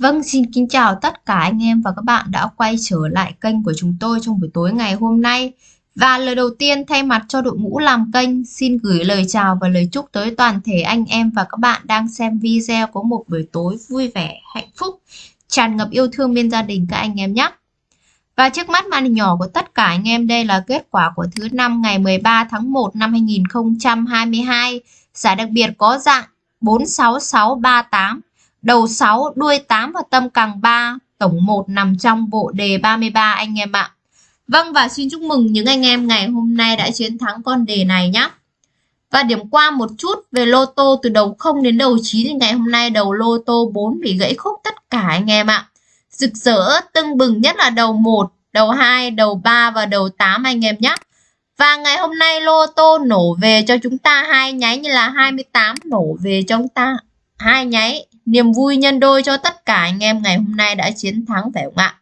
Vâng, xin kính chào tất cả anh em và các bạn đã quay trở lại kênh của chúng tôi trong buổi tối ngày hôm nay. Và lời đầu tiên thay mặt cho đội ngũ làm kênh xin gửi lời chào và lời chúc tới toàn thể anh em và các bạn đang xem video có một buổi tối vui vẻ, hạnh phúc, tràn ngập yêu thương bên gia đình các anh em nhé. Và trước mắt màn hình nhỏ của tất cả anh em đây là kết quả của thứ năm ngày 13 tháng 1 năm 2022. Giải đặc biệt có dạng 46638 đầu 6, đuôi 8 và tâm càng 3, tổng 1 nằm trong bộ đề 33 anh em ạ. Vâng và xin chúc mừng những anh em ngày hôm nay đã chiến thắng con đề này nhé. Và điểm qua một chút về lô tô từ đầu 0 đến đầu 9 thì ngày hôm nay đầu lô tô 4 bị gãy khúc tất cả anh em ạ. Rực rỡ tưng bừng nhất là đầu 1, đầu 2, đầu 3 và đầu 8 anh em nhé. Và ngày hôm nay lô tô nổ về cho chúng ta hai nháy như là 28 nổ về cho chúng ta hai nháy Niềm vui nhân đôi cho tất cả anh em ngày hôm nay đã chiến thắng phải không ạ?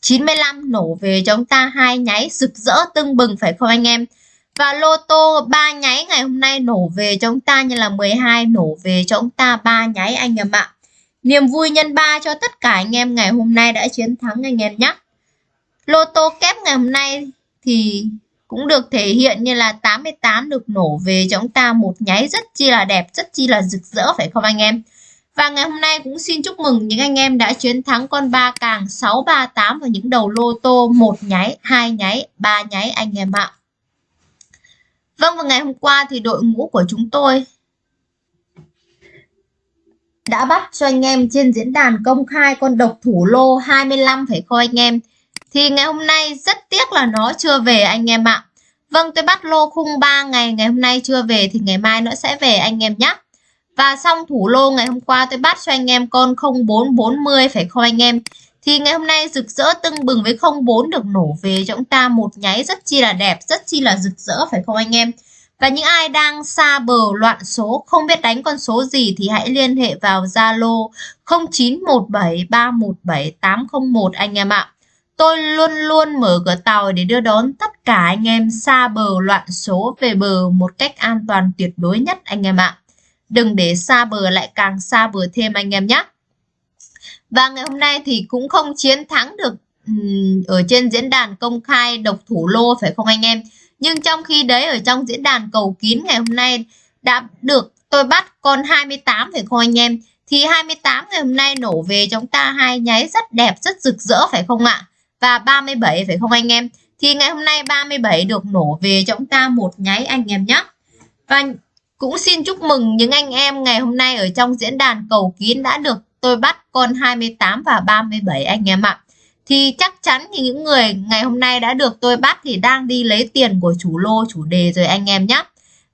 95 nổ về cho chúng ta, hai nháy rực rỡ tưng bừng phải không anh em? Và lô tô 3 nháy ngày hôm nay nổ về cho chúng ta như là 12 nổ về cho chúng ta 3 nháy anh em ạ. Niềm vui nhân 3 cho tất cả anh em ngày hôm nay đã chiến thắng anh em nhé. Lô tô kép ngày hôm nay thì cũng được thể hiện như là 88 được nổ về cho chúng ta một nháy rất chi là đẹp, rất chi là rực rỡ phải không anh em? Và ngày hôm nay cũng xin chúc mừng những anh em đã chiến thắng con ba càng 638 và những đầu lô tô một nháy, hai nháy, ba nháy anh em ạ. Vâng và ngày hôm qua thì đội ngũ của chúng tôi đã bắt cho anh em trên diễn đàn công khai con độc thủ lô 25 phải không anh em. Thì ngày hôm nay rất tiếc là nó chưa về anh em ạ. Vâng tôi bắt lô khung 3 ngày, ngày hôm nay chưa về thì ngày mai nó sẽ về anh em nhé. Và xong thủ lô ngày hôm qua tôi bắt cho anh em con 0440 phải không anh em? Thì ngày hôm nay rực rỡ tưng bừng với 04 được nổ về cho chúng ta một nháy rất chi là đẹp, rất chi là rực rỡ phải không anh em? Và những ai đang xa bờ loạn số, không biết đánh con số gì thì hãy liên hệ vào Zalo 0917317801 anh em ạ. Tôi luôn luôn mở cửa tàu để đưa đón tất cả anh em xa bờ loạn số về bờ một cách an toàn tuyệt đối nhất anh em ạ. Đừng để xa bờ lại càng xa bờ thêm anh em nhé. Và ngày hôm nay thì cũng không chiến thắng được ở trên diễn đàn công khai độc thủ lô phải không anh em? Nhưng trong khi đấy ở trong diễn đàn cầu kín ngày hôm nay đã được tôi bắt con 28 phải không anh em? Thì 28 ngày hôm nay nổ về chúng ta hai nháy rất đẹp, rất rực rỡ phải không ạ? Và 37 phải không anh em? Thì ngày hôm nay 37 được nổ về cho chúng ta một nháy anh em nhé. Và cũng xin chúc mừng những anh em ngày hôm nay ở trong diễn đàn cầu kín đã được tôi bắt con 28 và 37 anh em ạ. Thì chắc chắn thì những người ngày hôm nay đã được tôi bắt thì đang đi lấy tiền của chủ lô, chủ đề rồi anh em nhé.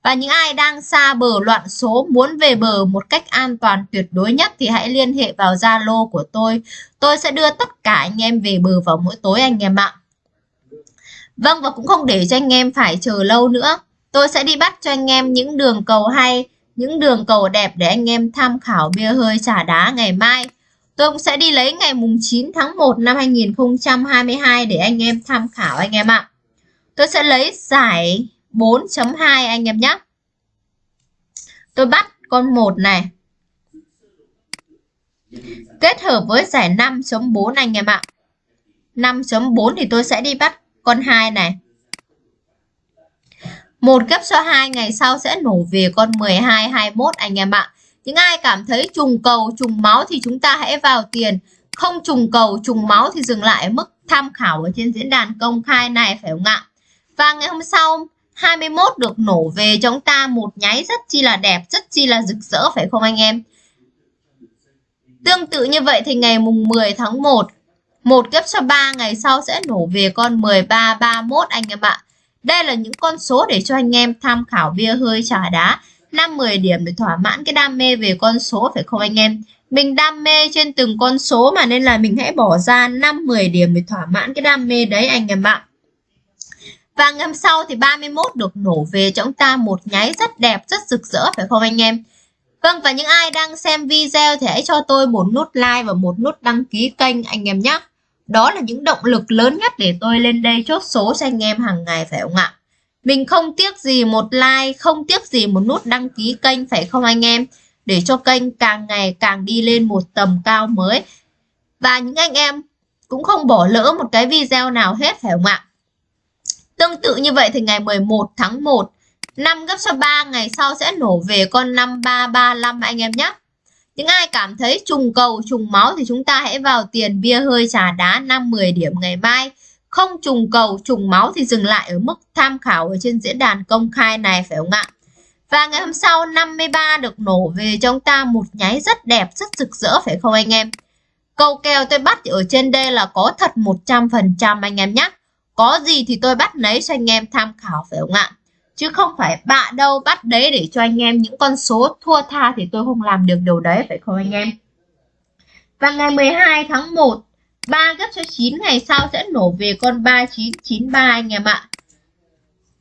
Và những ai đang xa bờ loạn số muốn về bờ một cách an toàn tuyệt đối nhất thì hãy liên hệ vào Zalo của tôi. Tôi sẽ đưa tất cả anh em về bờ vào mỗi tối anh em ạ. Vâng và cũng không để cho anh em phải chờ lâu nữa. Tôi sẽ đi bắt cho anh em những đường cầu hay, những đường cầu đẹp để anh em tham khảo bia hơi trà đá ngày mai. Tôi cũng sẽ đi lấy ngày mùng 9 tháng 1 năm 2022 để anh em tham khảo anh em ạ. Tôi sẽ lấy giải 4.2 anh em nhé. Tôi bắt con 1 này. Kết hợp với giải 5.4 anh em ạ. 5.4 thì tôi sẽ đi bắt con 2 này. Một gấp số 2 ngày sau sẽ nổ về con 12, 21 anh em ạ. Những ai cảm thấy trùng cầu, trùng máu thì chúng ta hãy vào tiền. Không trùng cầu, trùng máu thì dừng lại mức tham khảo ở trên diễn đàn công khai này phải không ạ? Và ngày hôm sau 21 được nổ về chúng ta một nháy rất chi là đẹp, rất chi là rực rỡ phải không anh em? Tương tự như vậy thì ngày mùng 10 tháng 1, một gấp cho 3 ngày sau sẽ nổ về con 13, 31 anh em ạ. Đây là những con số để cho anh em tham khảo bia hơi trà đá 5-10 điểm để thỏa mãn cái đam mê về con số phải không anh em? Mình đam mê trên từng con số mà nên là mình hãy bỏ ra 5-10 điểm để thỏa mãn cái đam mê đấy anh em ạ. Và ngâm sau thì 31 được nổ về cho chúng ta một nháy rất đẹp, rất rực rỡ phải không anh em? Vâng và những ai đang xem video thì hãy cho tôi một nút like và một nút đăng ký kênh anh em nhé. Đó là những động lực lớn nhất để tôi lên đây chốt số cho anh em hàng ngày phải không ạ? Mình không tiếc gì một like, không tiếc gì một nút đăng ký kênh phải không anh em? để cho kênh càng ngày càng đi lên một tầm cao mới. Và những anh em cũng không bỏ lỡ một cái video nào hết phải không ạ? Tương tự như vậy thì ngày 11 tháng 1, 5 gấp cho 3 ngày sau sẽ nổ về con 5335 anh em nhé. Những ai cảm thấy trùng cầu, trùng máu thì chúng ta hãy vào tiền bia hơi trà đá 5-10 điểm ngày mai. Không trùng cầu, trùng máu thì dừng lại ở mức tham khảo ở trên diễn đàn công khai này phải không ạ? Và ngày hôm sau 53 được nổ về cho chúng ta một nháy rất đẹp, rất rực rỡ phải không anh em? Câu kèo tôi bắt ở trên đây là có thật 100% anh em nhé. Có gì thì tôi bắt lấy cho anh em tham khảo phải không ạ? Chứ không phải bạ đâu bắt đấy để cho anh em những con số thua tha thì tôi không làm được điều đấy phải không anh em? Và ngày 12 tháng 1, 3 gấp cho 9 ngày sau sẽ nổ về con 3993 anh em ạ.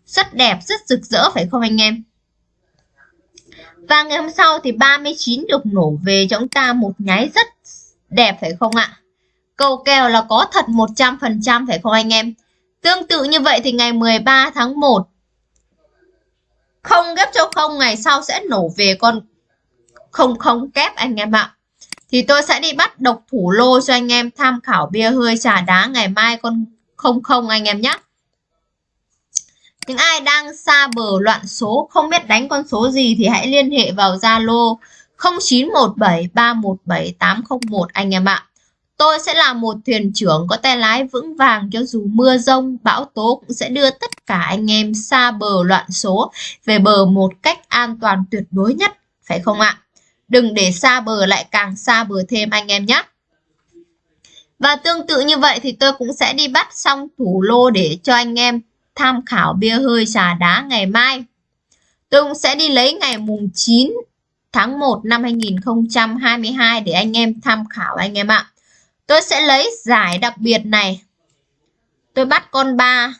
Rất đẹp, rất rực rỡ phải không anh em? Và ngày hôm sau thì 39 được nổ về cho chúng ta một nháy rất đẹp phải không ạ? Cầu kèo là có thật 100% phải không anh em? Tương tự như vậy thì ngày 13 tháng 1 không ghép cho không, ngày sau sẽ nổ về con không không kép anh em ạ. Thì tôi sẽ đi bắt độc thủ lô cho anh em tham khảo bia hơi trà đá ngày mai con không không anh em nhé. Những ai đang xa bờ loạn số, không biết đánh con số gì thì hãy liên hệ vào Zalo 0917317801 anh em ạ. Tôi sẽ là một thuyền trưởng có tay lái vững vàng cho dù mưa rông, bão tố cũng sẽ đưa tất cả anh em xa bờ loạn số về bờ một cách an toàn tuyệt đối nhất, phải không ạ? Đừng để xa bờ lại càng xa bờ thêm anh em nhé. Và tương tự như vậy thì tôi cũng sẽ đi bắt xong thủ lô để cho anh em tham khảo bia hơi trà đá ngày mai. Tôi cũng sẽ đi lấy ngày mùng 9 tháng 1 năm 2022 để anh em tham khảo anh em ạ. Tôi sẽ lấy giải đặc biệt này. Tôi bắt con 3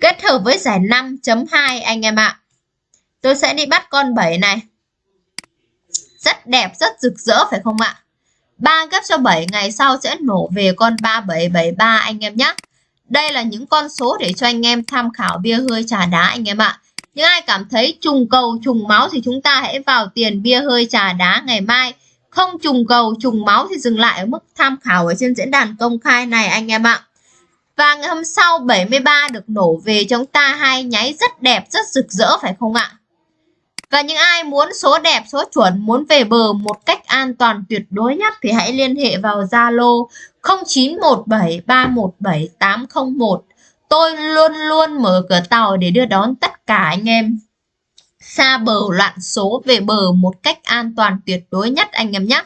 kết hợp với giải 5.2 anh em ạ. Tôi sẽ đi bắt con 7 này. Rất đẹp, rất rực rỡ phải không ạ? 3 gấp cho 7 ngày sau sẽ nổ về con 3773 anh em nhé. Đây là những con số để cho anh em tham khảo bia hơi trà đá anh em ạ. Những ai cảm thấy trùng cầu, trùng máu thì chúng ta hãy vào tiền bia hơi trà đá ngày mai. Không trùng cầu, trùng máu thì dừng lại ở mức tham khảo ở trên diễn đàn công khai này anh em ạ. Và ngày hôm sau 73 được nổ về chúng ta hai nháy rất đẹp, rất rực rỡ phải không ạ? Và những ai muốn số đẹp, số chuẩn, muốn về bờ một cách an toàn tuyệt đối nhất thì hãy liên hệ vào Zalo 0917317801. Tôi luôn luôn mở cửa tàu để đưa đón tất cả anh em xa bờ loạn số về bờ một cách an toàn tuyệt đối nhất anh em nhé.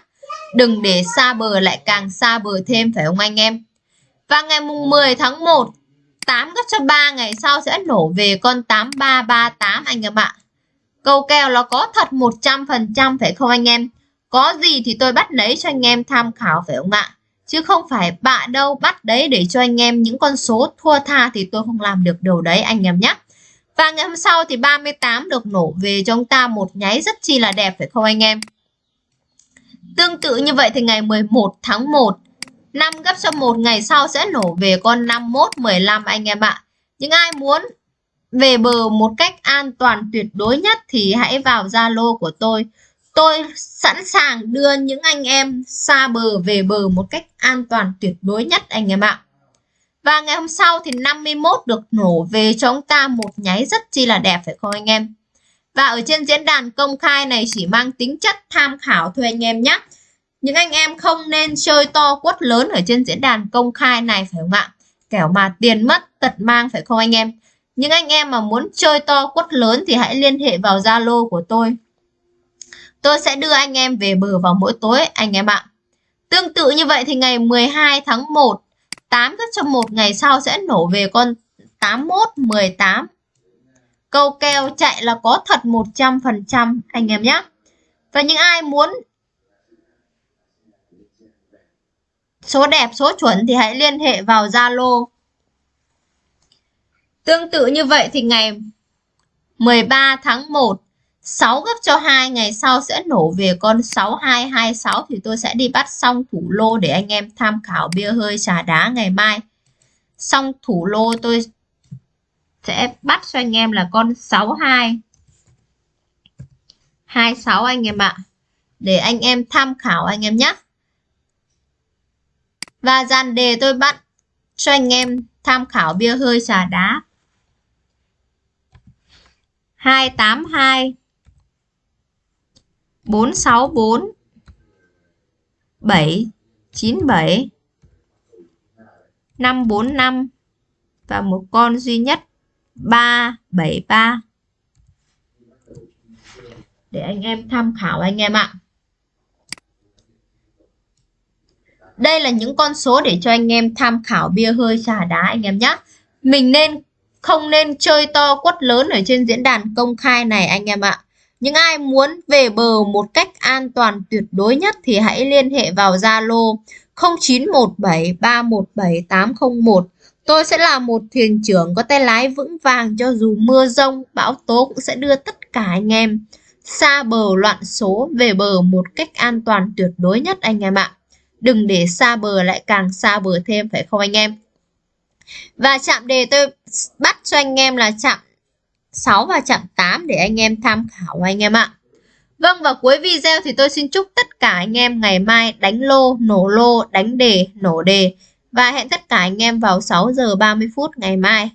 Đừng để xa bờ lại càng xa bờ thêm phải không anh em? Và ngày mùng 10 tháng 1, 8 gấp cho 3 ngày sau sẽ nổ về con 8338 anh em ạ. Câu kèo nó có thật 100% phải không anh em? Có gì thì tôi bắt lấy cho anh em tham khảo phải không ạ? Chứ không phải bạ đâu bắt đấy để cho anh em những con số thua tha thì tôi không làm được điều đấy anh em nhé. Và ngày hôm sau thì 38 được nổ về cho chúng ta một nháy rất chi là đẹp phải không anh em? Tương tự như vậy thì ngày 11 tháng 1 5 gấp cho một ngày sau sẽ nổ về con 51 15 anh em ạ. Những ai muốn về bờ một cách an toàn tuyệt đối nhất thì hãy vào Zalo của tôi. Tôi sẵn sàng đưa những anh em xa bờ về bờ một cách an toàn tuyệt đối nhất anh em ạ. Và ngày hôm sau thì 51 được nổ về cho ông ta một nháy rất chi là đẹp phải không anh em? Và ở trên diễn đàn công khai này chỉ mang tính chất tham khảo thôi anh em nhé. Những anh em không nên chơi to quất lớn ở trên diễn đàn công khai này phải không ạ? Kẻo mà tiền mất tật mang phải không anh em? Những anh em mà muốn chơi to quất lớn thì hãy liên hệ vào Zalo của tôi. Tôi sẽ đưa anh em về bờ vào mỗi tối anh em ạ. Tương tự như vậy thì ngày 12 tháng 1, 8 gấp cho một ngày sau sẽ nổ về con 81, 18. Câu kèo chạy là có thật 100% anh em nhé. Và những ai muốn số đẹp, số chuẩn thì hãy liên hệ vào Zalo Tương tự như vậy thì ngày 13 tháng 1 6 gấp cho 2 ngày sau sẽ nổ về con 6226 thì tôi sẽ đi bắt xong thủ lô để anh em tham khảo bia hơi trà đá ngày mai. Xong thủ lô tôi sẽ bắt cho anh em là con 62 26 anh em ạ. Để anh em tham khảo anh em nhé. Và dàn đề tôi bắt cho anh em tham khảo bia hơi trà đá. 282 464 797 545 và một con duy nhất 373 để anh em tham khảo anh em ạ. Đây là những con số để cho anh em tham khảo bia hơi trà đá anh em nhé. Mình nên không nên chơi to quất lớn ở trên diễn đàn công khai này anh em ạ. Những ai muốn về bờ một cách an toàn tuyệt đối nhất thì hãy liên hệ vào Zalo 0917317801. Tôi sẽ là một thuyền trưởng có tay lái vững vàng cho dù mưa rông, bão tố cũng sẽ đưa tất cả anh em xa bờ loạn số về bờ một cách an toàn tuyệt đối nhất anh em ạ. Đừng để xa bờ lại càng xa bờ thêm phải không anh em? Và chạm đề tôi bắt cho anh em là chạm 6 và chạm 8 để anh em tham khảo anh em ạ. Vâng và cuối video thì tôi xin chúc tất cả anh em ngày mai đánh lô, nổ lô, đánh đề, nổ đề và hẹn tất cả anh em vào 6 giờ 30 phút ngày mai.